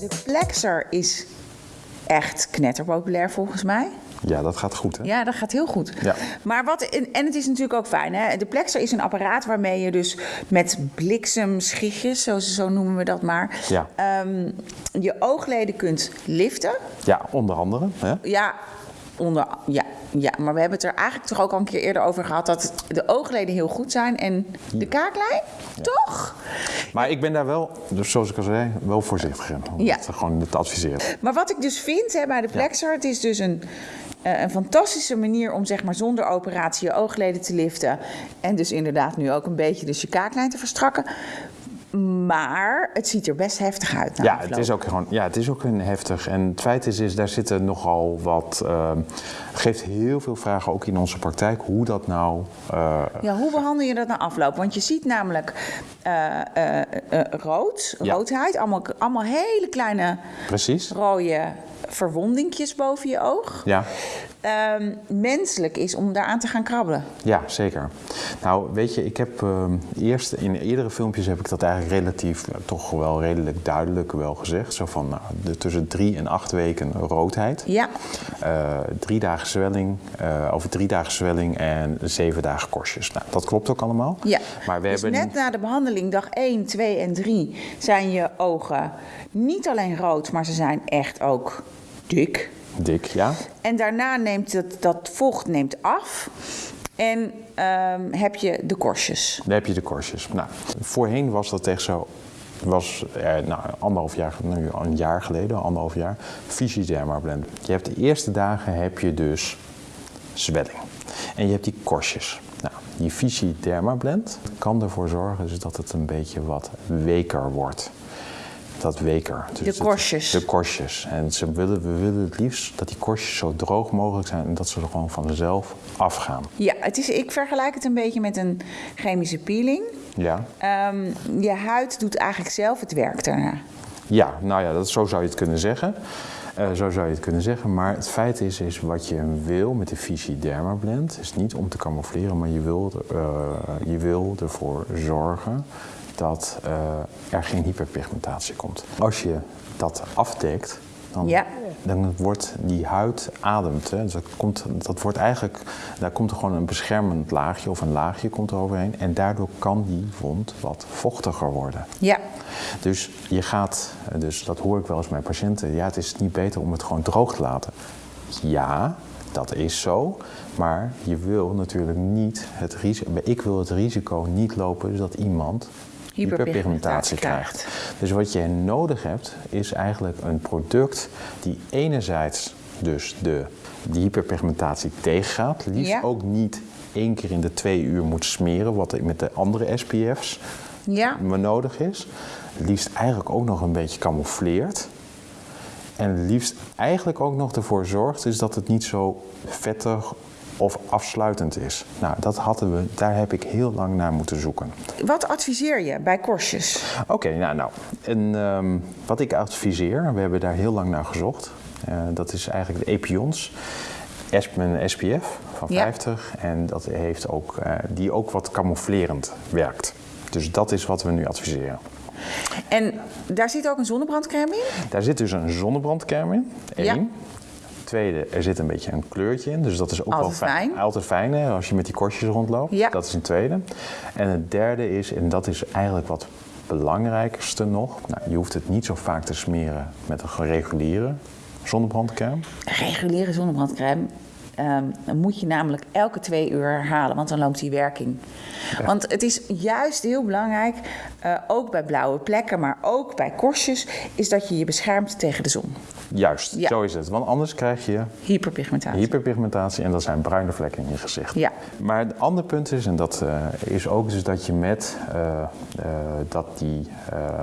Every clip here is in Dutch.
De Plexer is echt knetterpopulair volgens mij. Ja, dat gaat goed, hè? Ja, dat gaat heel goed. Ja. Maar wat, en het is natuurlijk ook fijn. Hè? De Plexer is een apparaat waarmee je dus met bliksemschichtjes, zo, zo noemen we dat maar, Ja. ehm, je oogleden kunt liften. Ja, onder andere. Hè? Ja, onder, ja, ja, maar we hebben het er eigenlijk toch ook al een keer eerder over gehad dat de oogleden heel goed zijn en de kaaklijn, toch? Maar ik ben daar wel, dus zoals ik al zei, wel voorzichtig in. Om Ja. het gewoon te adviseren. Maar wat ik dus vind hè, bij de Plexer, het is dus een, eh, een fantastische manier om zeg maar zonder operatie je oogleden te liften. En dus inderdaad nu ook een beetje dus je kaaklijn te verstrakken. Maar het ziet er best heftig uit. Ja, het is ook gewoon, ja, het is ook een heftig. En het feit is, is daar zitten nogal wat. eh, geeft heel veel vragen ook in onze praktijk hoe dat nou. eh, Ja, hoe behandel je dat na afloop? Want je ziet namelijk eh, eh, rood, Ja. roodheid, allemaal, allemaal hele kleine precies. rode verwondingjes boven je oog. Ja. Ehm, menselijk is om daaraan te gaan krabbelen. Ja, zeker. Nou, weet je, ik heb ehm, eerst in eerdere filmpjes heb ik dat eigenlijk relatief, eh, toch wel redelijk duidelijk wel gezegd. Zo van nou, de, tussen drie en acht weken roodheid. Ja, Eh, drie dagen zwelling, eh, over drie dagen zwelling en zeven dagen korstjes. Nou, dat klopt ook allemaal. ja. Maar we dus hebben net na de behandeling, dag 1, 2 en 3, zijn je ogen niet alleen rood, maar ze zijn echt ook dik. dik, ja. En daarna neemt dat, dat vocht neemt af. En ehm, heb je de korstjes. Dan heb je de korstjes. Nou, voorheen was dat echt zo. Was eh, nou, anderhalf jaar, nu een jaar geleden, anderhalf jaar, Visiderma blend. Je hebt de eerste dagen heb je dus zwelling. En je hebt die korstjes. Nou, die Visiderma blend kan ervoor zorgen dus dat het een beetje wat weker wordt. Dat weker. Dus De het- korstjes. de korstjes. En ze willen, we willen het liefst dat die korstjes zo droog mogelijk zijn en dat ze er gewoon vanzelf afgaan. Ja, het is, ik vergelijk het een beetje met een chemische peeling. Ja. Ehm, je huid doet eigenlijk zelf het werk daarna. Ja, nou ja, dat, zo zou je het kunnen zeggen. Eh, zo zou je het kunnen zeggen. Maar het feit is, is wat je wil met de Vichy Derma Blend... is niet om te camoufleren, maar je wil, eh, je wil ervoor zorgen... dat eh, er geen hyperpigmentatie komt. Als je dat afdekt, dan, Ja. Dan wordt die huid ademt. Hè. Dus dat, komt, dat wordt eigenlijk, daar komt er gewoon een beschermend laagje of een laagje komt er overheen. En daardoor kan die wond wat vochtiger worden. Ja, Dus je gaat, dus dat hoor ik wel eens bij patiënten, ja, het is niet beter om het gewoon droog te laten. Ja, dat is zo, maar je wil natuurlijk niet het risico, ik wil het risico niet lopen dat iemand Hyperpigmentatie krijgt. Dus wat je nodig hebt, is eigenlijk een product die enerzijds dus de, die hyperpigmentatie tegengaat, liefst Ja. ook niet één keer in de twee uur moet smeren, wat met de andere SPF's ja. nodig is. Liefst eigenlijk ook nog een beetje camoufleert. En liefst eigenlijk ook nog ervoor zorgt is dat het niet zo vettig of afsluitend is. Nou, dat hadden we, daar heb ik heel lang naar moeten zoeken. Wat adviseer je bij korstjes? Oké, nou, nou. En, ehm, wat ik adviseer, we hebben daar heel lang naar gezocht. Eh, dat is eigenlijk de Epions. Een SPF van Ja. 50. En dat heeft ook, eh, die ook wat camouflerend werkt. Dus dat is wat we nu adviseren. En daar zit ook een zonnebrandcrème in? Daar zit dus een zonnebrandcrème in. Eén. Ja. Tweede, er zit een beetje een kleurtje in. Dus dat is ook Altijd wel fijn. fijn. Altijd fijn hè, als je met die korstjes rondloopt. Ja. Dat is een tweede. En het derde is, en dat is eigenlijk wat belangrijkste nog. Nou, je hoeft het niet zo vaak te smeren met een reguliere zonnebrandcrème. Reguliere zonnebrandcrème dan moet je namelijk elke twee uur herhalen, want dan loopt die werking. Want het is juist heel belangrijk, eh, ook bij blauwe plekken, maar ook bij korstjes, is dat je je beschermt tegen de zon. Juist, Ja. zo is het. Want anders krijg je Hyperpigmentatie. hyperpigmentatie en dat zijn bruine vlekken in je gezicht. Ja. Maar het andere punt is, en dat eh, is ook dus dat je met eh, dat die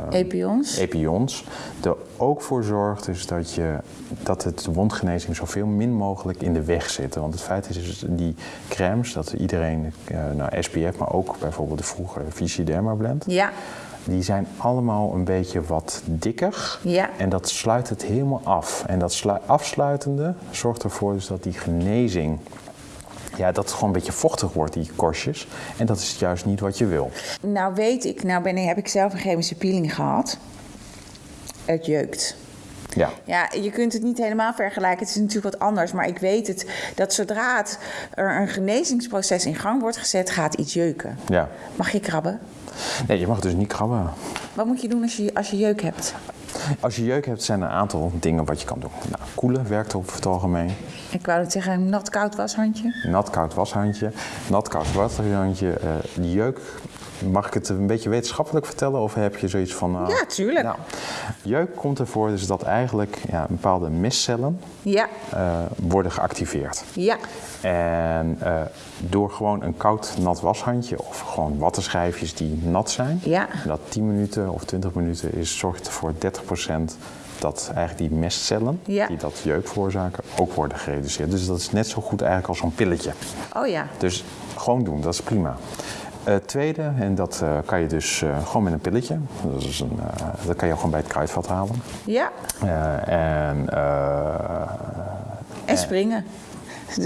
Epions. epions er ook voor zorgt dus dat, je, dat het de wondgenezing zoveel min mogelijk in de weg zit. Want het feit is dus die crèmes, dat iedereen, eh nou SPF, maar ook bijvoorbeeld de vroege Vichy Derma blend, Ja, die zijn allemaal een beetje wat dikker. Ja. En dat sluit het helemaal af. En dat slu- afsluitende zorgt ervoor dus dat die genezing... Ja, dat het gewoon een beetje vochtig wordt, die korstjes. En dat is juist niet wat je wil. nou weet ik, nou ben, ik- heb ik zelf een chemische peeling gehad. Het jeukt. Ja. Ja, je kunt het niet helemaal vergelijken. Het is natuurlijk wat anders. Maar ik weet het, dat zodra het, er een genezingsproces in gang wordt gezet, gaat iets jeuken. Ja. Mag je krabben? Nee, je mag dus niet krabben. Wat moet je doen als je, als je jeuk hebt? Als je jeuk hebt, zijn er een aantal dingen wat je kan doen. Nou, koelen werkt over het algemeen. Ik wou het zeggen, een nat-koud washandje. Nat-koud washandje. Nat-koud washandje. eh jeuk, mag ik het een beetje wetenschappelijk vertellen? Of heb je zoiets van... nou, Ja, tuurlijk. Nou, jeuk komt ervoor dus dat eigenlijk ja, bepaalde mestcellen Ja, eh, worden geactiveerd. ja, En eh, door gewoon een koud nat washandje of gewoon wattenschijfjes die nat zijn, Ja. dat 10 minuten of 20 minuten is, zorgt ervoor 30% dat eigenlijk die mestcellen Ja. die dat jeuk veroorzaken ook worden gereduceerd. Dus dat is net zo goed eigenlijk als zo'n pilletje. oh ja. Dus gewoon doen, dat is prima. Eh tweede, en dat eh, kan je dus eh, gewoon met een pilletje. Dat, is een, dat kan je gewoon bij het kruidvat halen. Ja, en en springen.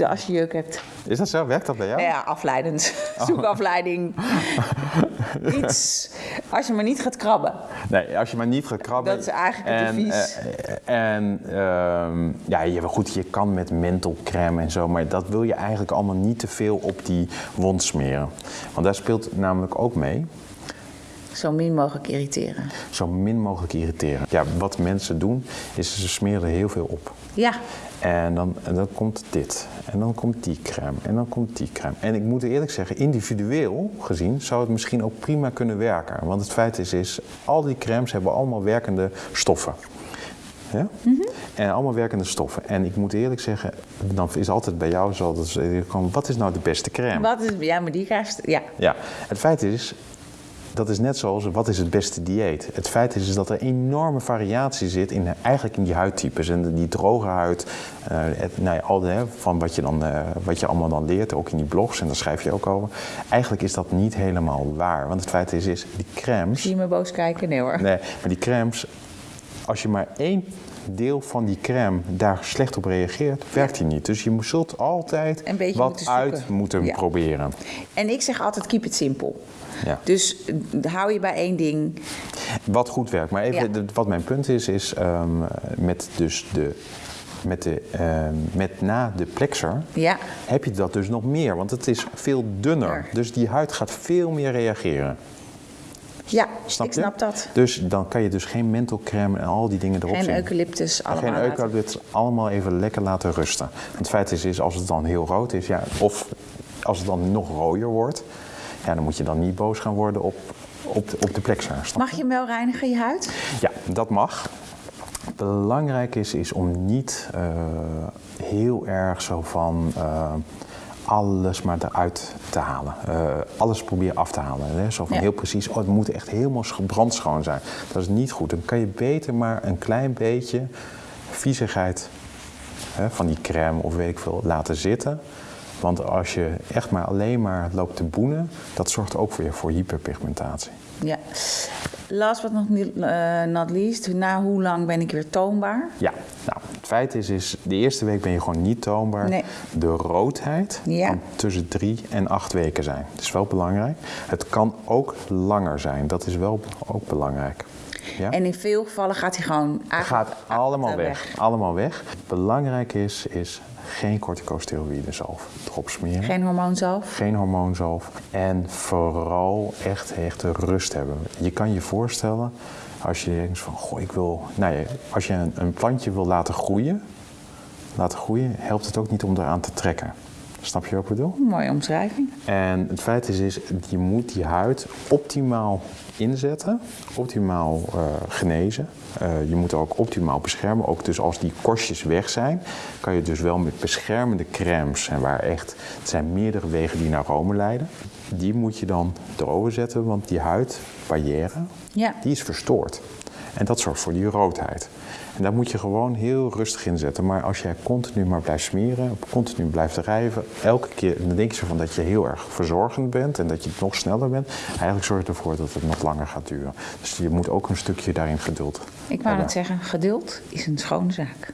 Als je jeuk hebt. is dat zo? Werkt dat bij jou? Ja, afleidend. Zoek afleiding. Iets. Als je maar niet gaat krabben. Nee, als je maar niet gaat krabben. Dat is eigenlijk het en, advies. eh, en ehm, ja, je, goed, je kan met mentholcrème en zo, maar dat wil je eigenlijk allemaal niet te veel op die wond smeren. Want daar speelt namelijk ook mee, Zo min mogelijk irriteren. zo min mogelijk irriteren. Ja, wat mensen doen, is ze smeren er heel veel op. Ja, En dan, en dan komt dit. En dan komt die crème. En dan komt die crème. En ik moet eerlijk zeggen, individueel gezien zou het misschien ook prima kunnen werken. Want het feit is, is al die crèmes hebben allemaal werkende stoffen. Ja? En allemaal werkende stoffen. En ik moet eerlijk zeggen, dan is altijd bij jou zo dat wat is nou de beste crème? wat is, ja maar die krijgt... Ja, Ja, het feit is, dat is net zoals wat is het beste dieet. Het feit is, is dat er enorme variatie zit in, eigenlijk in die huidtypes. En die droge huid, het, nou ja, al de, hè, van wat je, dan, eh, wat je allemaal dan leert, ook in die blogs, en daar schrijf je ook over. Eigenlijk is dat niet helemaal waar. Want het feit is, is die crèmes... zie je me boos kijken? Nee hoor. Nee, maar die crèmes, als je maar één deel van die crème daar slecht op reageert, werkt die niet. Dus je zult altijd wat moeten uit moeten Ja. proberen. En ik zeg altijd, keep it simpel. Ja. Dus eh, hou je bij één ding. Wat goed werkt. Maar even, Ja. wat mijn punt is, is ehm, met dus de... Met, de, ehm, met na de plexer Ja, heb je dat dus nog meer, want het is veel dunner. Ja. Dus die huid gaat veel meer reageren. Ja Snap ik je? snap dat. Dus dan kan je dus geen mentholcrème en al die dingen erop Geen zien. eucalyptus, allemaal Geen eucalyptus, allemaal even lekker laten rusten. Want het feit is, is als het dan heel rood is, ja, of als het dan nog rooier wordt, ja, dan moet je dan niet boos gaan worden op, op, de, op de Mag je hem wel reinigen, je huid? ja, dat mag. Belangrijk is, is om niet eh, heel erg zo van eh, alles maar eruit te halen. Eh, alles proberen af te halen. Hè? Zo van Ja. heel precies, oh, het moet echt helemaal sch- brandschoon zijn. Dat is niet goed. Dan kan je beter maar een klein beetje viezigheid hè, van die crème of weet ik veel laten zitten. Want als je echt maar alleen maar loopt te boenen, dat zorgt ook weer voor hyperpigmentatie. Ja. Last but not, eh, not least, na hoe lang ben ik weer toonbaar? Ja, nou, het feit is, is, de eerste week ben je gewoon niet toonbaar. Nee. De roodheid Ja. kan tussen drie en acht weken zijn. Dat is wel belangrijk. Het kan ook langer zijn. Dat is wel ook belangrijk. Ja? En in veel gevallen gaat hij gewoon gaat allemaal weg. Allemaal weg. Belangrijk is, is geen corticosteroïden zalf erop smeren. Geen hormoonzalf? Geen hormoonzalf. En vooral echt, echt rust hebben. Je kan je voorstellen, als je denkt van, goh, ik wil... Nou ja, als je een, een plantje wil laten groeien, laten groeien, helpt het ook niet om eraan te trekken. Snap je wat ik bedoel? Mooie omschrijving. En het feit is, is je moet die huid optimaal inzetten, optimaal eh, genezen. Eh, je moet ook optimaal beschermen. Ook dus als die korstjes weg zijn, kan je dus wel met beschermende crèmes, en waar echt, het zijn meerdere wegen die naar Rome leiden, die moet je dan erover zetten, want die huidbarrière, Ja. die is verstoord. En dat zorgt voor die roodheid. En daar moet je gewoon heel rustig in zetten. Maar als jij continu maar blijft smeren, continu blijft drijven, elke keer dan denk je zo van dat je heel erg verzorgend bent en dat je nog sneller bent. Eigenlijk zorgt het ervoor dat het nog langer gaat duren. Dus je moet ook een stukje daarin geduld Ik wou net zeggen, geduld is een schone zaak.